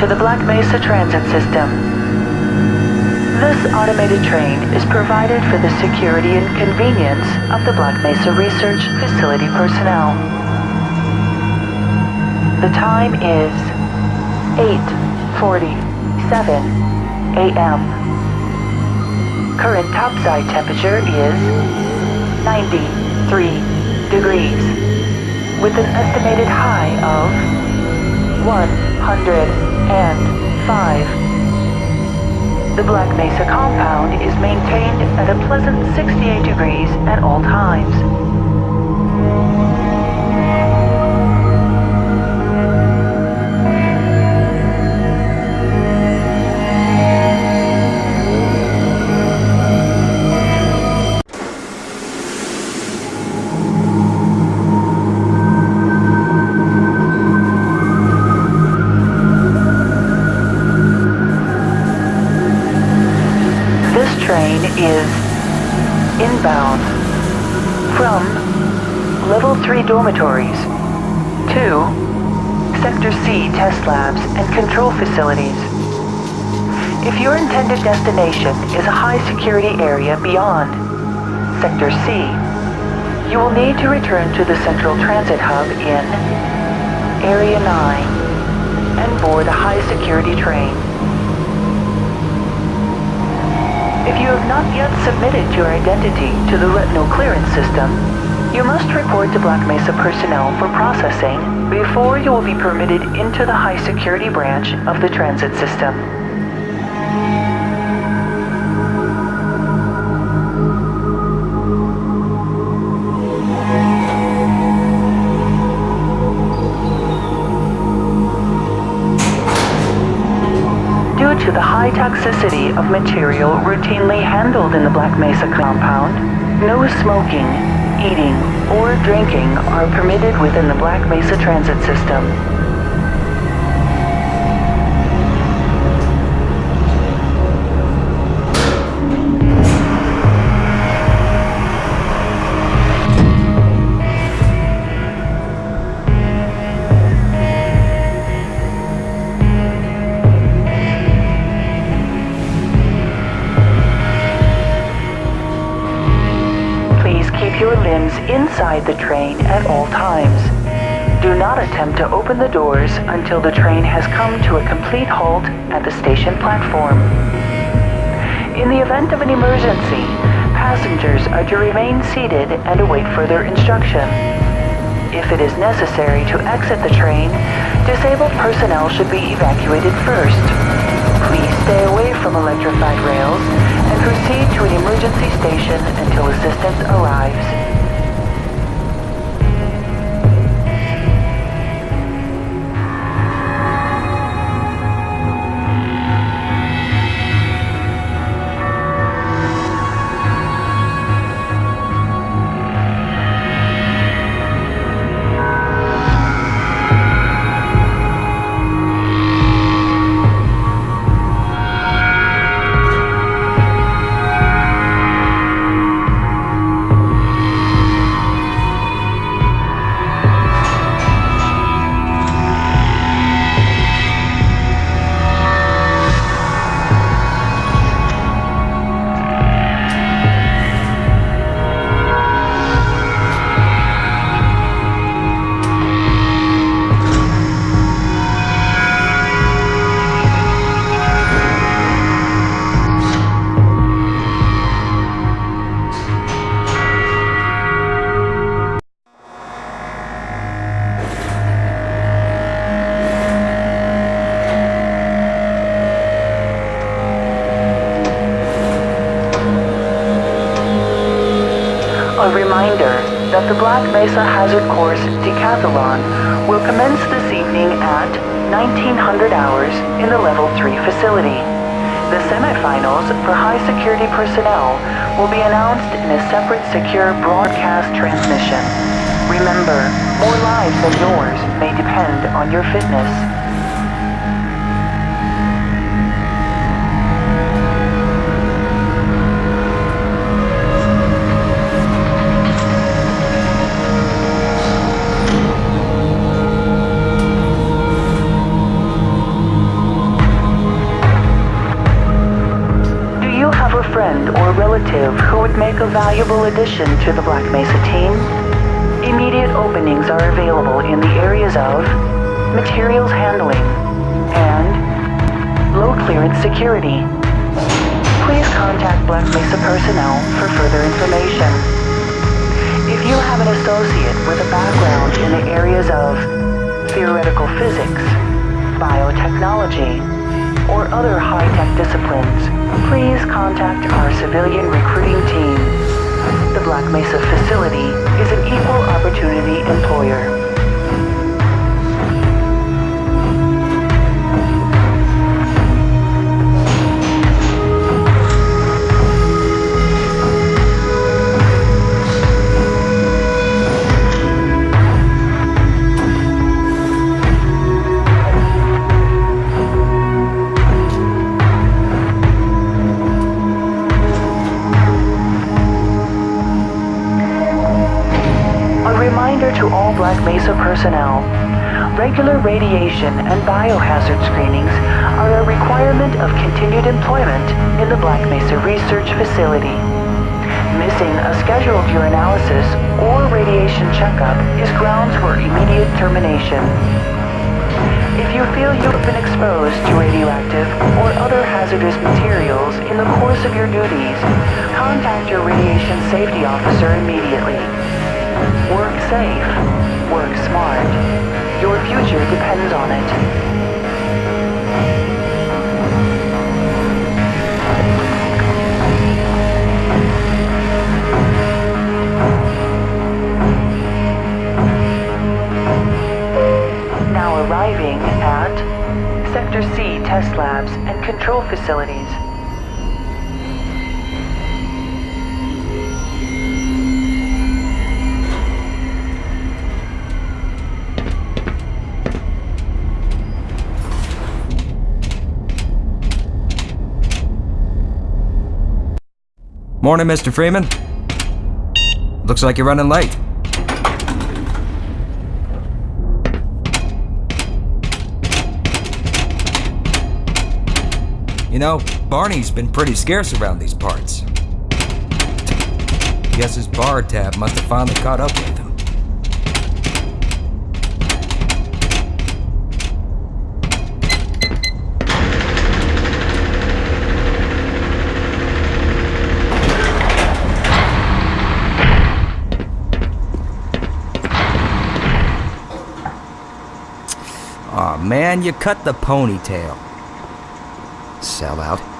to the Black Mesa Transit System. This automated train is provided for the security and convenience of the Black Mesa Research Facility personnel. The time is 8.47 a.m. Current topside temperature is 93 degrees with an estimated high of 105. The Black Mesa compound is maintained at a pleasant 68 degrees at all times. Level 3 dormitories 2. Sector C test labs and control facilities. If your intended destination is a high security area beyond Sector C, you will need to return to the Central Transit Hub in Area 9 and board a high security train. If you have not yet submitted your identity to the retinal clearance system, you must report to Black Mesa personnel for processing before you will be permitted into the high security branch of the transit system. Due to the high toxicity of material routinely handled in the Black Mesa compound, no smoking, eating, or drinking are permitted within the Black Mesa transit system. Inside the train at all times. Do not attempt to open the doors until the train has come to a complete halt at the station platform. In the event of an emergency, passengers are to remain seated and await further instruction. If it is necessary to exit the train, disabled personnel should be evacuated first. Please stay away from electrified rails and proceed to an emergency station until assistance arrives. The Black Mesa Hazard Course Decathlon will commence this evening at 1900 hours in the Level 3 facility. The semifinals for high security personnel will be announced in a separate secure broadcast transmission. Remember, more lives than yours may depend on your fitness. Make a valuable addition to the Black Mesa team, immediate openings are available in the areas of materials handling and low clearance security. Please contact Black Mesa personnel for further information. If you have an associate with a background in the areas of theoretical physics, biotechnology, or other high-tech disciplines, please contact our civilian recruiting team. The Black Mesa facility is an equal opportunity employer. Reminder to all Black Mesa personnel. Regular radiation and biohazard screenings are a requirement of continued employment in the Black Mesa Research Facility. Missing a scheduled urinalysis or radiation checkup is grounds for immediate termination. If you feel you have been exposed to radioactive or other hazardous materials in the course of your duties, contact your radiation safety officer immediately. Work safe. Work smart. Your future depends on it. Now arriving at Sector C test labs and control facilities. Morning, Mr. Freeman. Looks like you're running late. You know, Barney's been pretty scarce around these parts. Guess his bar tab must have finally caught up with him. Aw man, you cut the ponytail. Sellout.